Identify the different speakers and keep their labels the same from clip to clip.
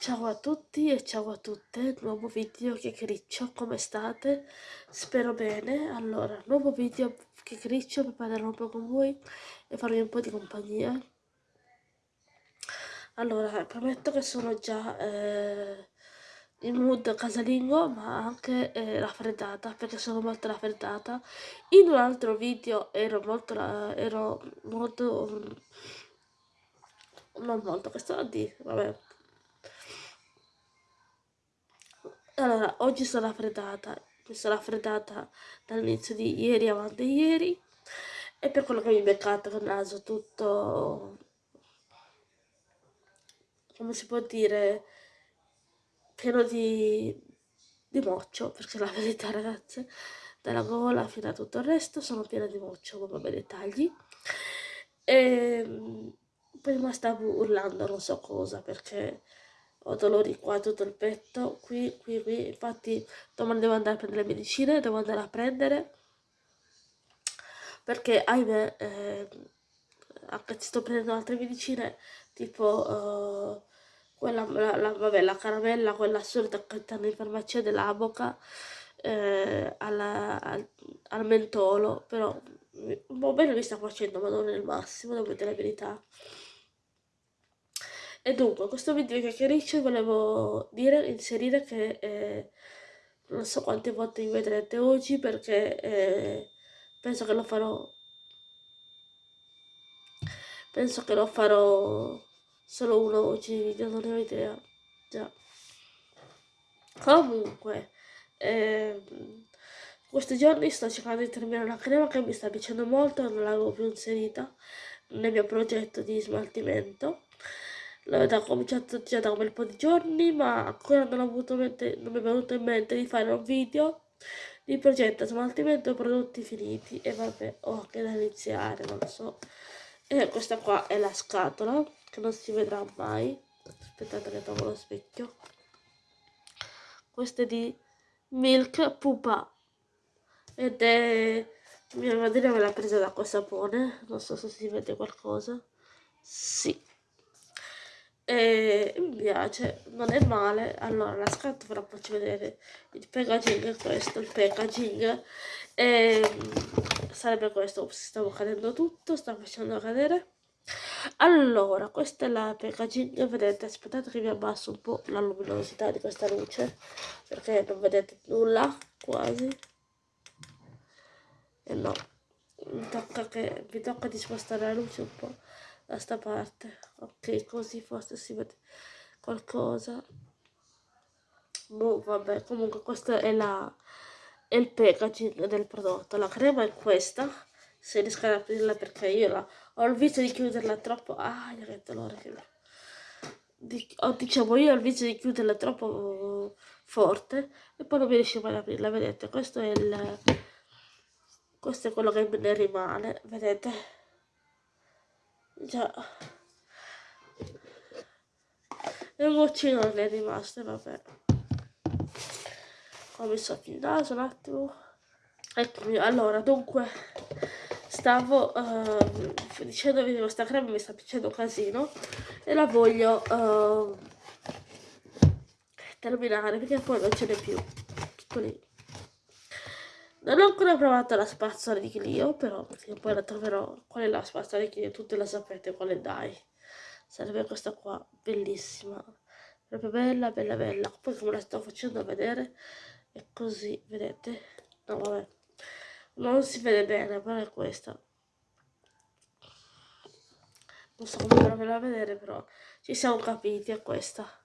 Speaker 1: Ciao a tutti e ciao a tutte, nuovo video chiacchiericcio, come state? Spero bene. Allora, nuovo video chiacchiericcio per parlare un po' con voi e farvi un po' di compagnia. Allora, prometto che sono già eh, in mood casalingo, ma anche eh, raffreddata, perché sono molto raffreddata. In un altro video ero molto, ero molto, non molto, che sto a dire, vabbè Allora, oggi sono raffreddata, mi sono raffreddata dall'inizio di ieri avanti ieri e per quello che mi beccate con il naso tutto, come si può dire, pieno di, di moccio, perché la verità ragazze, dalla gola fino a tutto il resto sono piena di moccio, come bei dettagli. E prima stavo urlando non so cosa, perché ho dolori qua tutto il petto, qui, qui, qui, infatti domani devo andare a prendere le medicine, devo andare a prendere, perché ahimè, eh, anche se sto prendendo altre medicine, tipo... Uh, quella, la, la, vabbè, la caramella, quella solita che stanno in farmacia della Boca, eh, alla, al, al, mentolo, però un po' bene mi sta facendo, ma non è il massimo, devo dire la verità. E dunque, questo video di chiacchiericcio volevo dire, inserire che eh, non so quante volte mi vedrete oggi perché eh, penso che lo farò penso che lo farò solo uno oggi di video, non ne ho idea già. Comunque eh, questi giorni sto cercando di terminare una crema che mi sta piacendo molto non l'avevo più inserita nel mio progetto di smaltimento l'ho cominciato già da un bel po' di giorni ma ancora non, ho mente, non mi è venuto in mente di fare un video di progetto smaltimento prodotti finiti. E vabbè ho anche da iniziare non so. E questa qua è la scatola che non si vedrà mai. Aspettate che trovo lo specchio. Questa è di Milk Pupa. Ed è mia madre me l'ha presa da quel sapone. Non so se si vede qualcosa. Sì e mi piace, non è male. Allora, la scatola ve la faccio vedere. Il packaging è questo, il packaging. E sarebbe questo, stavo cadendo tutto, stavo facendo cadere. Allora, questa è la packaging, vedete, aspettate che vi abbasso un po' la luminosità di questa luce, perché non vedete nulla, quasi. E no, mi tocca, che, mi tocca di spostare la luce un po' da sta parte. Ok così forse si vede qualcosa. Boh vabbè comunque questo è la è il packaging del prodotto. La crema è questa. Se riesco ad aprirla perché io la, ho il vizio di chiuderla troppo. Ah che dolore che di, oh, diciamo io ho il vizio di chiuderla troppo forte e poi non mi mai ad aprirla. Vedete questo è il questo è quello che ne rimane. Vedete Già. E un non è rimasto, vabbè. Ho messo il naso un attimo. Eccomi, allora, dunque, stavo uh, dicendovi che questa crema mi sta piacendo casino e la voglio uh, terminare perché poi non ce n'è più. Tutto lì. Non ho ancora provato la spazzola di Clio, però poi la troverò. Qual è la spazzola di Clio? Tutte la sapete quale dai. Sarebbe questa qua, bellissima. Proprio bella, bella, bella. Poi come la sto facendo vedere, è così, vedete? No, vabbè. Non si vede bene, però è questa. Non so come farvela a vedere, però ci siamo capiti, è questa.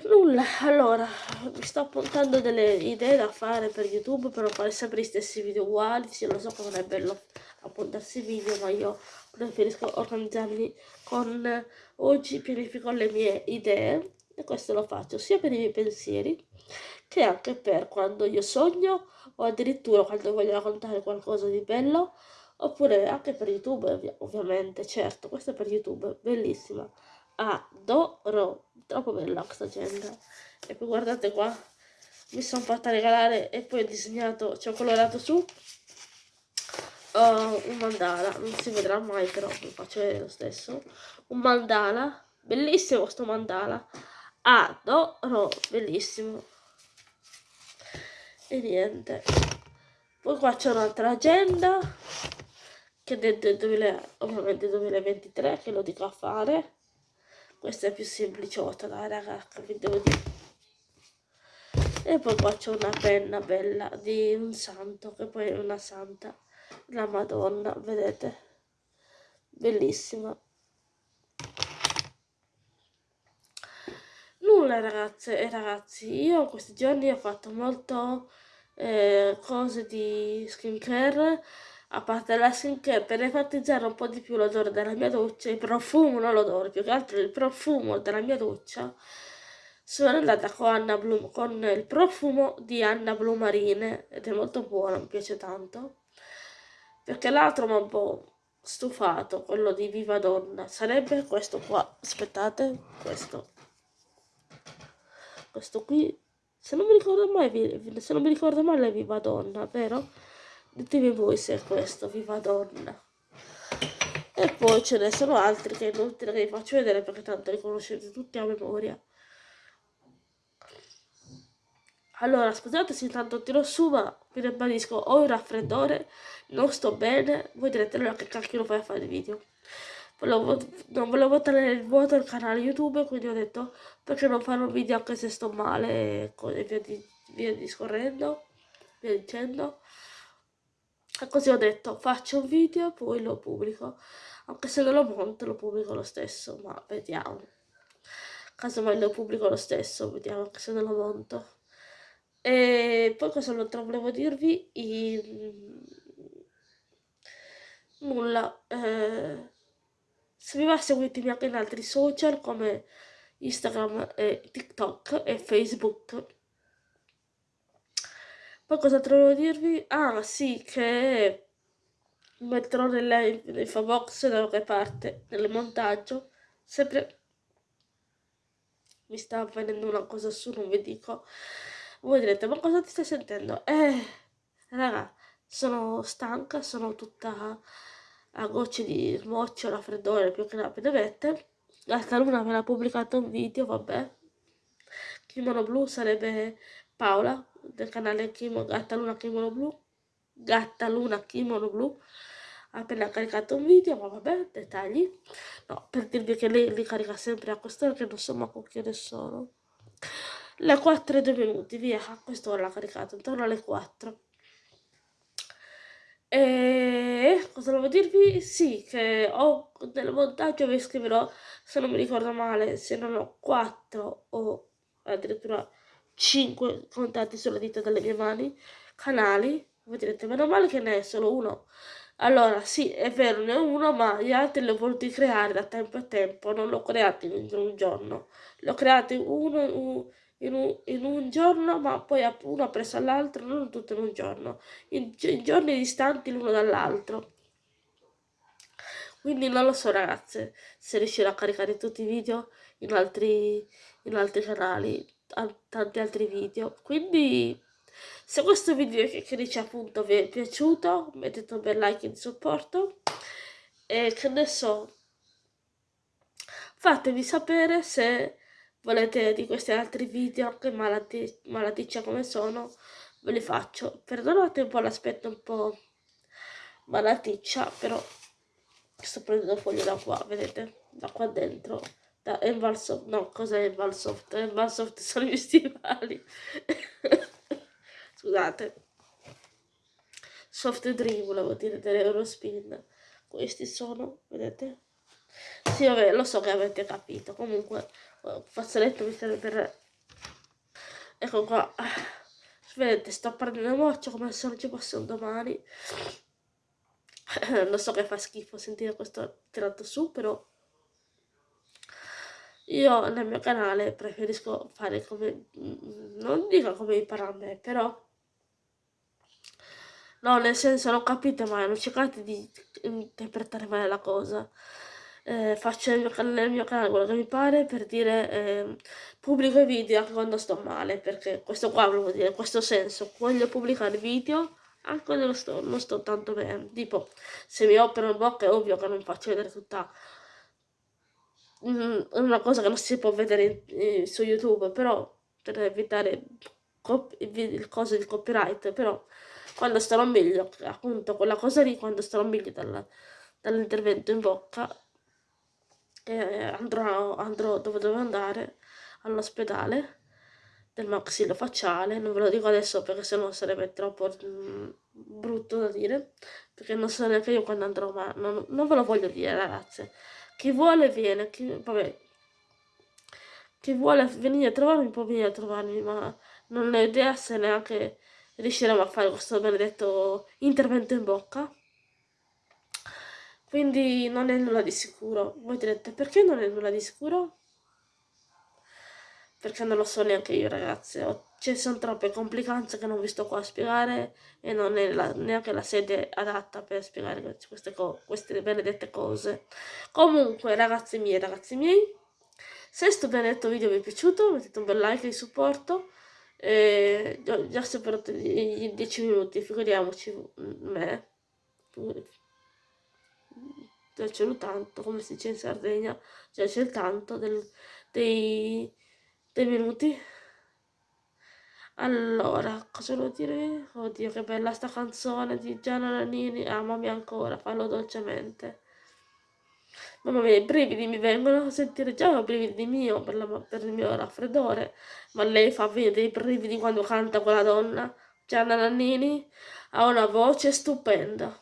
Speaker 1: Nulla, allora, mi sto appuntando delle idee da fare per YouTube per non fare sempre gli stessi video uguali, sì, lo so che non è bello appuntarsi video, ma io preferisco organizzarmi con... Oggi pianifico le mie idee e questo lo faccio sia per i miei pensieri che anche per quando io sogno o addirittura quando voglio raccontare qualcosa di bello oppure anche per YouTube ovvi ovviamente, certo, questo è per YouTube, bellissima adoro. Troppo bella questa agenda e poi guardate qua. Mi sono fatta regalare e poi ho disegnato ci ho colorato su uh, un mandala. Non si vedrà mai però vi faccio vedere lo stesso. Un mandala. Bellissimo sto mandala. Adoro. Bellissimo. E niente. Poi qua c'è un'altra agenda che è del 2000, ovviamente 2023 che lo dico a fare questa è più sempliciotta dai ragazzi vi devo dire e poi qua c'è una penna bella di un santo che poi è una santa la madonna vedete? Bellissima. Nulla ragazze e ragazzi io questi giorni ho fatto molto eh, cose di skincare a parte la skincare per enfatizzare un po' di più l'odore della mia doccia il profumo non l'odore più che altro il profumo della mia doccia sono andata con, Blum, con il profumo di Anna Blumarine ed è molto buono, mi piace tanto perché l'altro mi ha un po' stufato quello di Viva Donna sarebbe questo qua aspettate questo questo qui se non mi ricordo mai se non mi ricordo male è Viva Donna vero? Ditemi voi se è questo Viva Donna. E poi ce ne sono altri che inutile che vi faccio vedere perché tanto li conoscete tutti a memoria. Allora scusate se intanto tiro su ma vi ribadisco ho il raffreddore non sto bene voi direte allora che cacchio lo fai a fare il video. Volevo, non volevo tenere il vuoto al canale youtube quindi ho detto perché non fare un video anche se sto male e via, di, via discorrendo via dicendo così ho detto faccio un video poi lo pubblico. Anche se non lo monto lo pubblico lo stesso ma vediamo. Casomai lo pubblico lo stesso vediamo anche se non lo monto. E poi cosa altro volevo dirvi? I... nulla eh se mi va seguitemi anche in altri social come Instagram e TikTok e Facebook. Poi cosa trovo dirvi? Ah sì, che metterò nell'infobox da qualche parte, nel montaggio, sempre mi sta avvenendo una cosa su, non vi dico. Voi direte, ma cosa ti stai sentendo? Eh, raga, sono stanca, sono tutta a gocce di smoccio, raffreddore, più che rapide vette. Gatta Luna l'ha pubblicato un video, vabbè. Kimono Blu sarebbe Paola del canale Kimo, Gatta Luna Kimono Blu. Gatta Luna Kimono Blu appena caricato un video, ma vabbè, dettagli. No, per dirvi che lei li carica sempre a quest'ora che non so ma con che ore sono. Le 4 e 2 minuti, via, a quest'ora l'ha caricato, intorno alle 4. E cosa volevo dirvi? Sì, che ho del montaggio vi scriverò, se non mi ricordo male, se non ho 4 o addirittura 5 contatti sulla dita delle mie mani, canali. Voi direte, meno male che ne è solo uno. Allora, sì, è vero, ne ho uno, ma gli altri li ho voluti creare da tempo a tempo, non l'ho creato in un giorno. L'ho creato uno, in un, in un giorno, ma poi uno presso all'altro, non tutto in un giorno, in, in giorni distanti l'uno dall'altro. Quindi non lo so ragazze se riuscirò a caricare tutti i video in altri, in altri canali, tanti altri video. Quindi se questo video che dice appunto vi è piaciuto, mettete un bel like in supporto. E che ne so, fatemi sapere se volete di questi altri video anche malati malaticcia come sono ve li faccio. Perdonate un po' l'aspetto un po' malaticcia però sto prendendo foglie da qua vedete? Da qua dentro da Envalsoft no cosa è Envalsoft Envalsoft sono i miei stivali scusate. Soft dream volevo dire dell'Eurospin questi sono vedete? Sì vabbè lo so che avete capito. Comunque fazzoletto mi serve per ecco qua. Vedete sto prendendo moccio come se non ci fosse un domani. Lo so che fa schifo sentire questo tirato su però io nel mio canale preferisco fare come non dico come impara a me però no nel senso non capite mai non cercate di interpretare male la cosa. Eh, faccio nel mio, canale, nel mio canale quello che mi pare per dire eh, pubblico i video anche quando sto male perché questo qua volevo dire in questo senso voglio pubblicare video anche quando sto, non sto tanto bene. Tipo se mi opero in bocca è ovvio che non faccio vedere tutta mm, è una cosa che non si può vedere in, su YouTube, però per evitare il coso di copyright, però quando starò meglio, appunto quella cosa lì, quando starò meglio dall'intervento in bocca, eh, andrò, andrò dove devo andare, all'ospedale del maxillofacciale, non ve lo dico adesso perché sennò sarebbe troppo mm, brutto da dire, perché non so neanche io quando andrò, ma non, non ve lo voglio dire ragazze. Chi vuole viene, chi, vabbè, chi vuole venire a trovarmi può venire a trovarmi, ma non ho idea se neanche riusciremo a fare questo benedetto intervento in bocca. Quindi non è nulla di sicuro. Voi direte, perché non è nulla di sicuro? Perché non lo so neanche io, ragazzi. Ci sono troppe complicanze che non vi sto qua a spiegare e non è la, neanche la sede adatta per spiegare queste, queste benedette cose. Comunque, ragazzi miei, ragazzi miei, se questo benedetto video vi è piaciuto, mettete un bel like di supporto. E già superato i 10 minuti, figuriamoci me. Già c'è il tanto, come si dice in Sardegna, già c'è il tanto del, dei, dei minuti. Allora, cosa devo dire? Oddio, che bella sta canzone di Gianna Nannini, amami ancora, fallo dolcemente. Mamma mia, i brividi mi vengono a sentire già i brividi mio per, la, per, il mio raffreddore, ma lei fa venire dei brividi quando canta quella donna. Gianna Nannini ha una voce stupenda.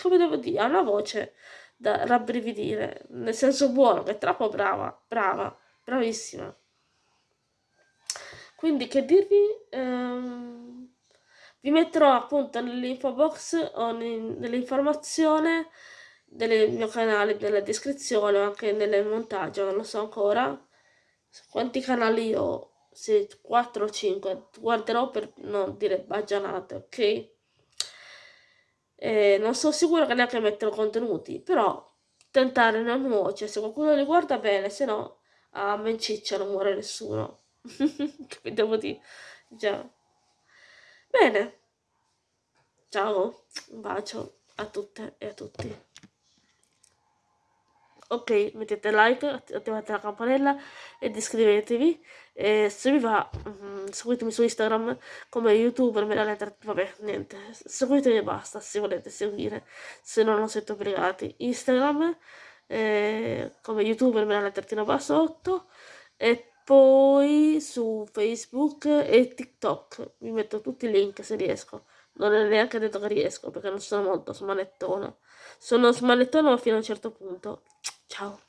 Speaker 1: Come devo dire, ha una voce da rabbrividire, nel senso buono, che è troppo brava, brava, bravissima. Quindi che dirvi? Ehm, vi metterò appunto nell'info box o nell'informazione del mio canale nella descrizione o anche nel montaggio, non lo so ancora quanti canali ho, se 4 o 5, guarderò per non dire baggianate, ok? E non sono sicura che neanche metterò contenuti, però tentare non nuoce, se qualcuno li guarda bene, se no a menciccia non muore nessuno. Che devo dire? Già. Bene. Ciao, un bacio a tutte e a tutti ok mettete like attivate la campanella ed iscrivetevi e se vi va um, seguitemi su instagram come youtuber me la lettera vabbè niente seguitemi e basta se volete seguire se no non siete obbligati instagram eh, come youtuber me la lettertina basso 8 e poi su facebook e tiktok vi metto tutti i link se riesco. Non è neanche detto che riesco perché non sono molto smanettona. Sono smanettona ma fino a un certo punto. Ciao.